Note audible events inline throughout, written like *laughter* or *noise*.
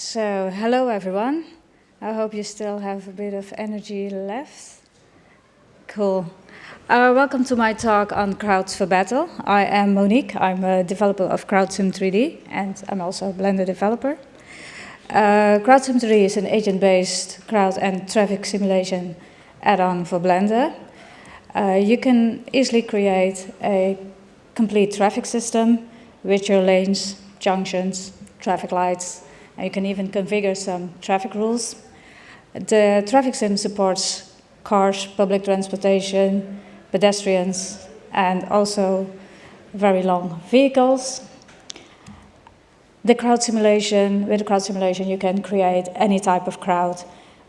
So, hello everyone. I hope you still have a bit of energy left. Cool. Uh, welcome to my talk on Crowds for Battle. I am Monique. I'm a developer of CrowdSim 3D, and I'm also a Blender developer. Uh, CrowdSim 3D is an agent-based crowd and traffic simulation add-on for Blender. Uh, you can easily create a complete traffic system with your lanes, junctions, traffic lights, and you can even configure some traffic rules. The traffic sim supports cars, public transportation, pedestrians, and also very long vehicles. The crowd simulation, with the crowd simulation, you can create any type of crowd,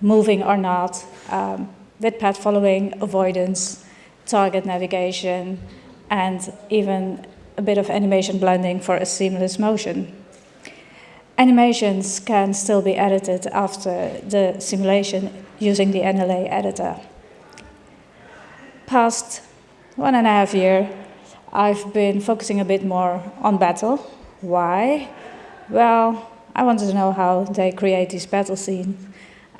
moving or not, um, with path following, avoidance, target navigation, and even a bit of animation blending for a seamless motion. Animations can still be edited after the simulation using the NLA editor. Past one and a half year, I've been focusing a bit more on battle. Why? Well, I wanted to know how they create these battle scenes.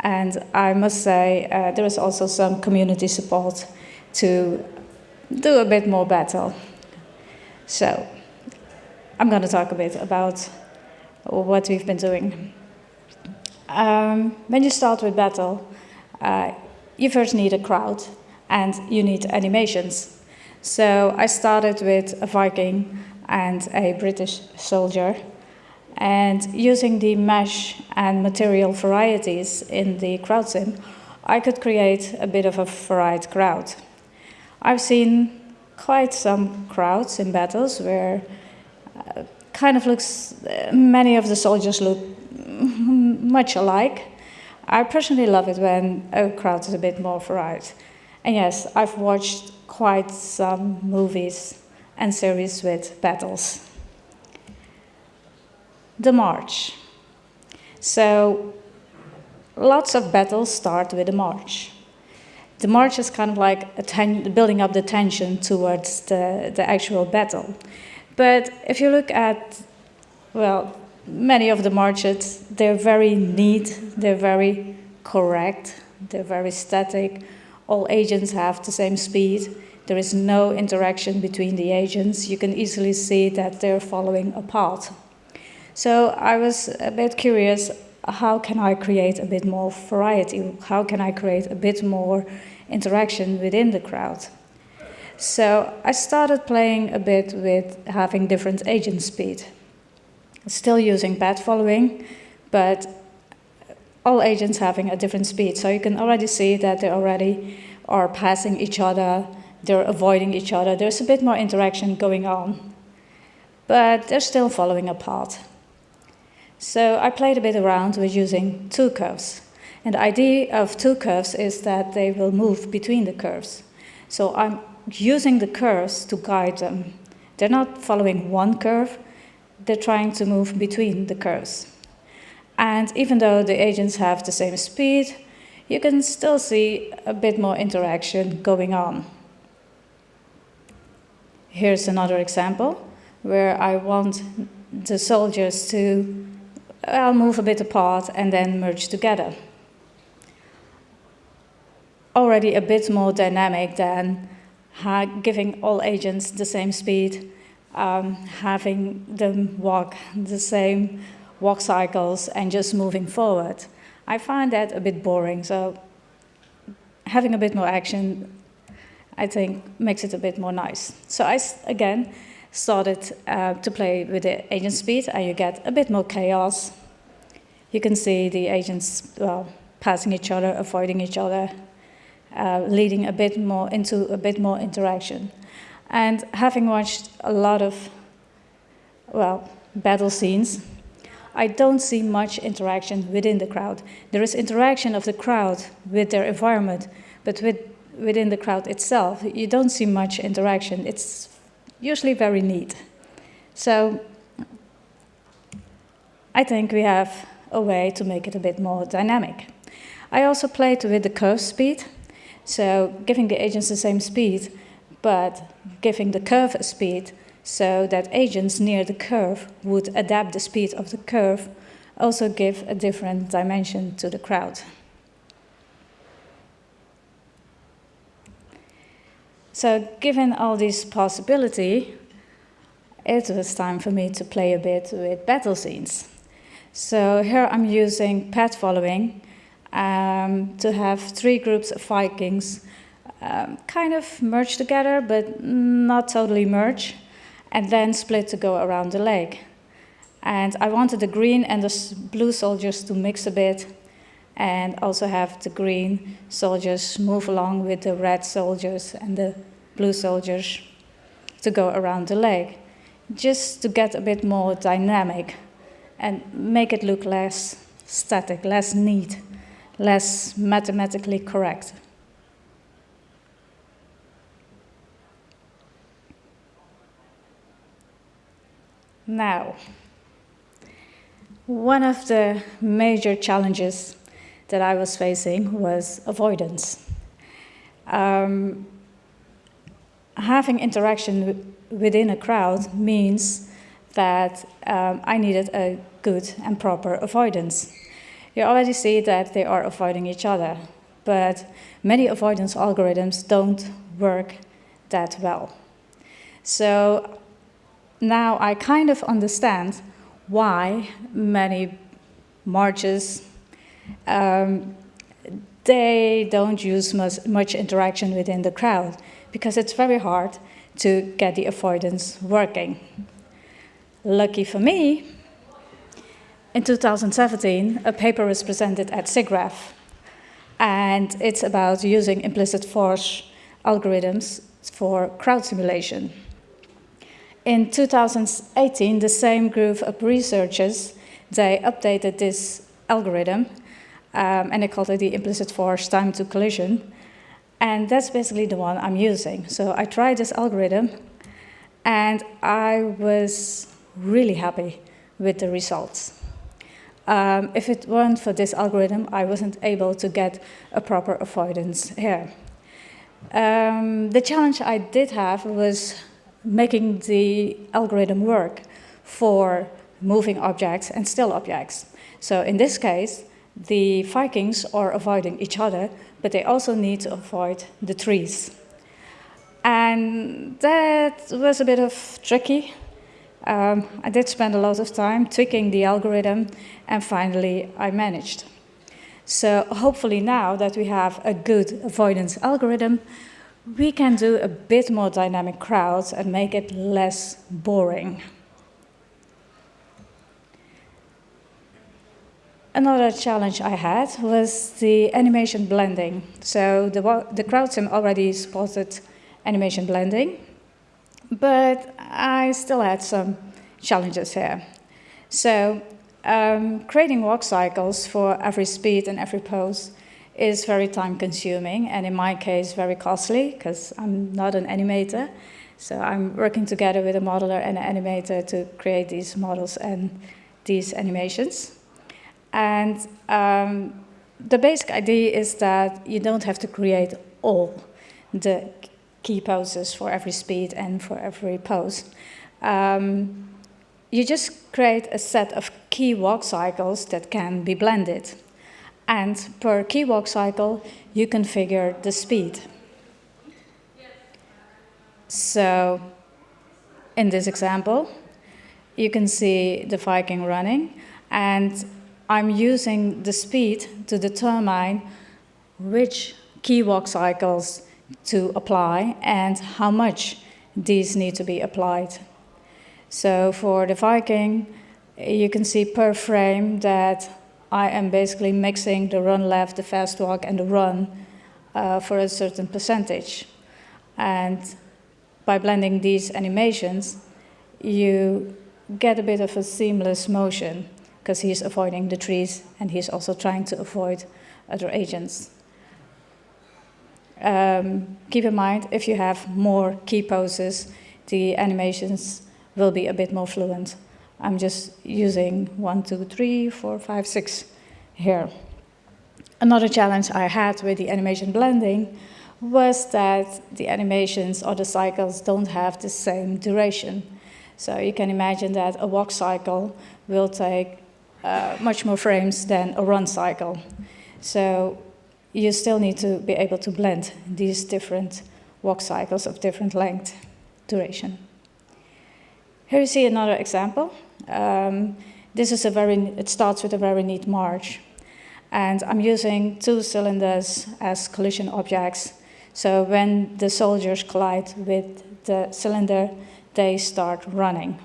And I must say, uh, there is also some community support to do a bit more battle. So, I'm going to talk a bit about what we've been doing. Um, when you start with battle, uh, you first need a crowd and you need animations. So I started with a Viking and a British soldier and using the mesh and material varieties in the crowd sim, I could create a bit of a varied crowd. I've seen quite some crowds in battles where kind of looks, uh, many of the soldiers look *laughs* much alike. I personally love it when a crowd is a bit more varied. And yes, I've watched quite some movies and series with battles. The march. So lots of battles start with a march. The march is kind of like building up the tension towards the, the actual battle. But if you look at, well, many of the marches, they're very neat, they're very correct, they're very static. All agents have the same speed. There is no interaction between the agents. You can easily see that they're following a path. So I was a bit curious, how can I create a bit more variety? How can I create a bit more interaction within the crowd? So I started playing a bit with having different agent speed. Still using path following, but all agents having a different speed. So you can already see that they already are passing each other, they're avoiding each other. There's a bit more interaction going on, but they're still following a path. So I played a bit around with using two curves. And the idea of two curves is that they will move between the curves. So I'm using the curves to guide them. They're not following one curve, they're trying to move between the curves. And even though the agents have the same speed, you can still see a bit more interaction going on. Here's another example where I want the soldiers to well, move a bit apart and then merge together. Already a bit more dynamic than giving all agents the same speed, um, having them walk the same walk cycles and just moving forward. I find that a bit boring, so having a bit more action, I think, makes it a bit more nice. So I, again, started uh, to play with the agent speed, and you get a bit more chaos. You can see the agents well, passing each other, avoiding each other, uh, leading a bit more into a bit more interaction. And having watched a lot of, well, battle scenes, I don't see much interaction within the crowd. There is interaction of the crowd with their environment, but with, within the crowd itself, you don't see much interaction. It's usually very neat. So I think we have a way to make it a bit more dynamic. I also played with the curve speed. So giving the agents the same speed, but giving the curve a speed so that agents near the curve would adapt the speed of the curve also give a different dimension to the crowd. So given all these possibility, it was time for me to play a bit with battle scenes. So here I'm using path following um, to have three groups of Vikings um, kind of merge together, but not totally merge, and then split to go around the lake. And I wanted the green and the blue soldiers to mix a bit, and also have the green soldiers move along with the red soldiers and the blue soldiers to go around the lake, just to get a bit more dynamic and make it look less static, less neat, less mathematically correct. Now, one of the major challenges that I was facing was avoidance. Um, having interaction within a crowd means that um, I needed a good and proper avoidance. You already see that they are avoiding each other, but many avoidance algorithms don't work that well. So now I kind of understand why many marches um, they don't use much, much interaction within the crowd because it's very hard to get the avoidance working. Lucky for me, in 2017, a paper was presented at SIGGRAPH, and it's about using implicit force algorithms for crowd simulation. In 2018, the same group of researchers, they updated this algorithm, um, and they called it the implicit force time to collision, and that's basically the one I'm using. So I tried this algorithm, and I was really happy with the results. Um, if it weren't for this algorithm, I wasn't able to get a proper avoidance here. Um, the challenge I did have was making the algorithm work for moving objects and still objects. So in this case, the Vikings are avoiding each other, but they also need to avoid the trees. And that was a bit of tricky um, I did spend a lot of time tweaking the algorithm, and finally I managed. So hopefully now that we have a good avoidance algorithm, we can do a bit more dynamic crowds and make it less boring. Another challenge I had was the animation blending. So the, the CrowdSim already spotted animation blending, but I still had some challenges here. So um, creating walk cycles for every speed and every pose is very time consuming and in my case very costly because I'm not an animator. So I'm working together with a modeler and an animator to create these models and these animations. And um, the basic idea is that you don't have to create all the key poses for every speed and for every pose. Um, you just create a set of key walk cycles that can be blended. And per key walk cycle, you configure the speed. So in this example, you can see the Viking running, and I'm using the speed to determine which key walk cycles to apply and how much these need to be applied. So for the Viking, you can see per frame that I am basically mixing the run left, the fast walk, and the run uh, for a certain percentage. And by blending these animations, you get a bit of a seamless motion because he's avoiding the trees and he's also trying to avoid other agents. Um, keep in mind, if you have more key poses, the animations will be a bit more fluent. I'm just using one, two, three, four, five, six here. Another challenge I had with the animation blending was that the animations or the cycles don't have the same duration. So you can imagine that a walk cycle will take uh, much more frames than a run cycle. So you still need to be able to blend these different walk cycles of different length, duration. Here you see another example. Um, this is a very, it starts with a very neat march. And I'm using two cylinders as collision objects. So when the soldiers collide with the cylinder, they start running.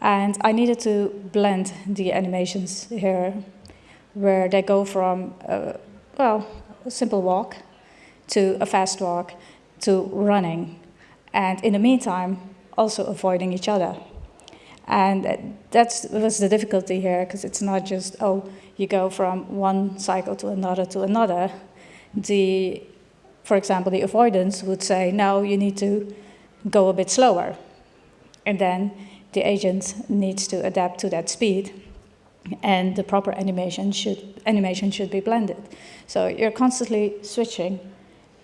And I needed to blend the animations here, where they go from, a, well, a simple walk to a fast walk to running. And in the meantime, also avoiding each other. And that was the difficulty here, because it's not just, oh, you go from one cycle to another to another. The, for example, the avoidance would say, no, you need to go a bit slower. And then the agent needs to adapt to that speed. And the proper animation should, animation should be blended. So you're constantly switching,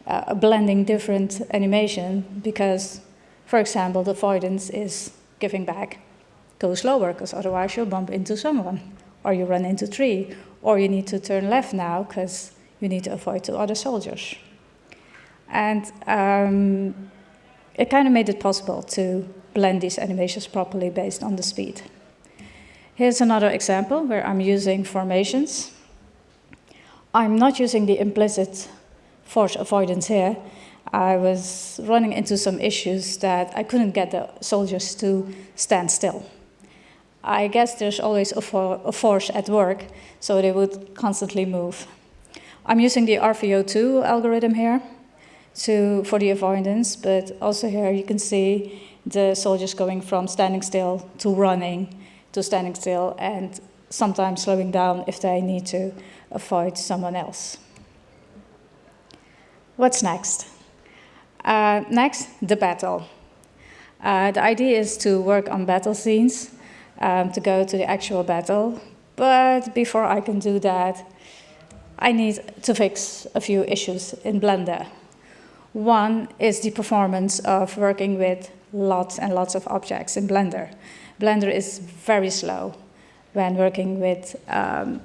uh, blending different animation because, for example, the avoidance is giving back. Go slower, because otherwise you'll bump into someone, or you run into tree, or you need to turn left now because you need to avoid two other soldiers. And um, it kind of made it possible to blend these animations properly based on the speed. Here's another example where I'm using formations. I'm not using the implicit force avoidance here. I was running into some issues that I couldn't get the soldiers to stand still. I guess there's always a, for a force at work, so they would constantly move. I'm using the RVO2 algorithm here to, for the avoidance, but also here you can see the soldiers going from standing still to running to standing still and sometimes slowing down if they need to avoid someone else. What's next? Uh, next, the battle. Uh, the idea is to work on battle scenes, um, to go to the actual battle, but before I can do that, I need to fix a few issues in Blender. One is the performance of working with lots and lots of objects in Blender. Blender is very slow when working with um,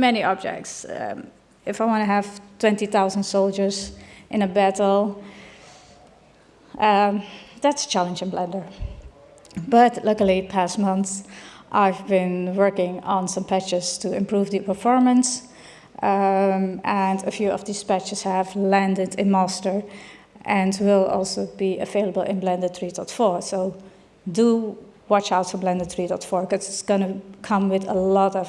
many objects. Um, if I want to have 20,000 soldiers in a battle, um, that's a challenge in Blender. But luckily, past months, I've been working on some patches to improve the performance um, and a few of these patches have landed in master and will also be available in Blender 3.4. So do watch out for Blender 3.4 because it's going to come with a lot of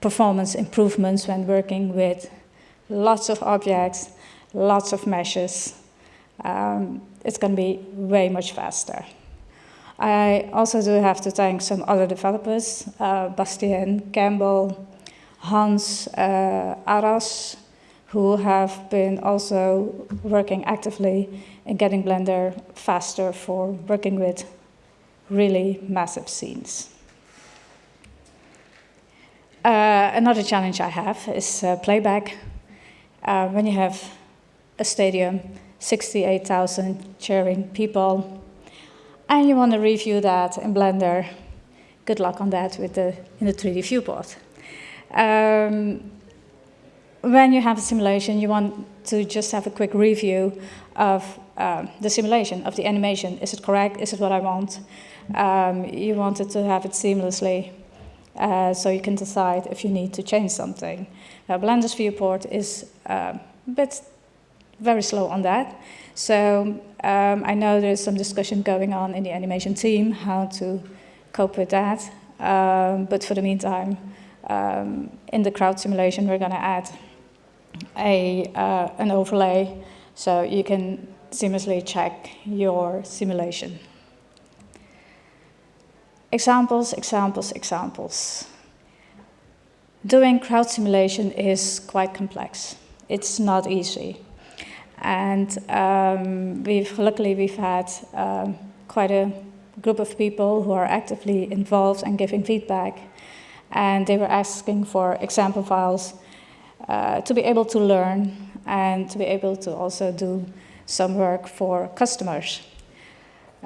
performance improvements when working with lots of objects, lots of meshes. Um, it's going to be way much faster. I also do have to thank some other developers, uh, Bastien Campbell, Hans uh, Aras, who have been also working actively in getting Blender faster for working with really massive scenes. Uh, another challenge I have is uh, playback. Uh, when you have a stadium, 68,000 cheering people, and you want to review that in Blender, good luck on that with the, in the 3D viewport. Um, when you have a simulation, you want to just have a quick review of uh, the simulation, of the animation. Is it correct? Is it what I want? Um, you wanted to have it seamlessly uh, so you can decide if you need to change something. Now, Blender's viewport is uh, a bit very slow on that. So um, I know there's some discussion going on in the animation team how to cope with that. Um, but for the meantime, um, in the crowd simulation, we're going to add a, uh, an overlay so you can seamlessly check your simulation. Examples, examples, examples. Doing crowd simulation is quite complex. It's not easy. And um, we've, luckily we've had um, quite a group of people who are actively involved and giving feedback and they were asking for example files uh, to be able to learn and to be able to also do some work for customers.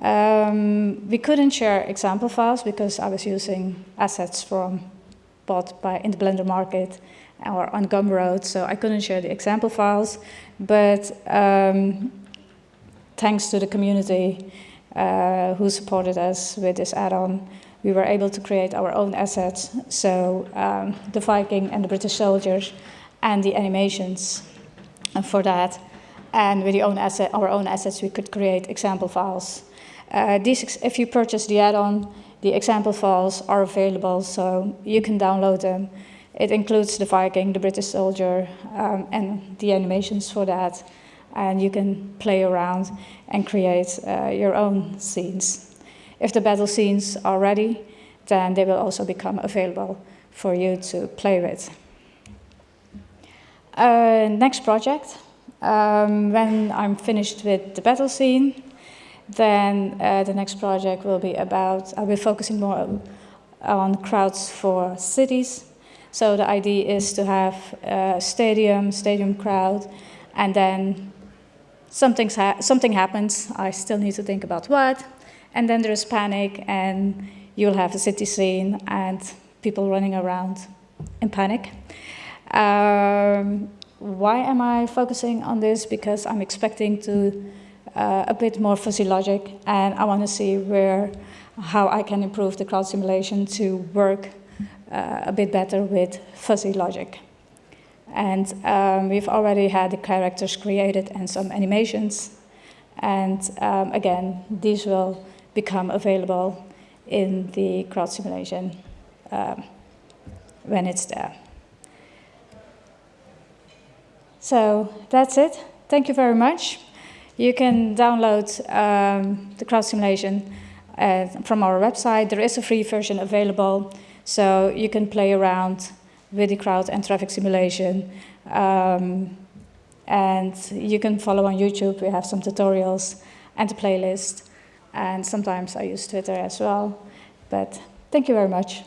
Um, we couldn't share example files because I was using assets from bought by in the Blender Market or on Gumroad, so I couldn't share the example files. But um, thanks to the community uh, who supported us with this add-on, we were able to create our own assets. So um, the Viking and the British soldiers and the animations for that. And with own asset, our own assets, we could create example files. Uh, these, if you purchase the add-on, the example files are available, so you can download them. It includes the Viking, the British soldier, um, and the animations for that. And you can play around and create uh, your own scenes. If the battle scenes are ready, then they will also become available for you to play with. Uh, next project, um, when I'm finished with the battle scene, then uh, the next project will be about, I'll be focusing more on crowds for cities. So the idea is to have a stadium, stadium crowd, and then something's ha something happens. I still need to think about what. And then there's panic, and you'll have a city scene and people running around in panic. Um, why am I focusing on this? Because I'm expecting to uh, a bit more fuzzy logic, and I want to see where, how I can improve the crowd simulation to work uh, a bit better with fuzzy logic. And um, we've already had the characters created and some animations. And um, again, these will become available in the crowd simulation um, when it's there. So that's it. Thank you very much. You can download um, the crowd simulation uh, from our website. There is a free version available, so you can play around with the crowd and traffic simulation. Um, and you can follow on YouTube. We have some tutorials and a playlist and sometimes I use Twitter as well. But thank you very much.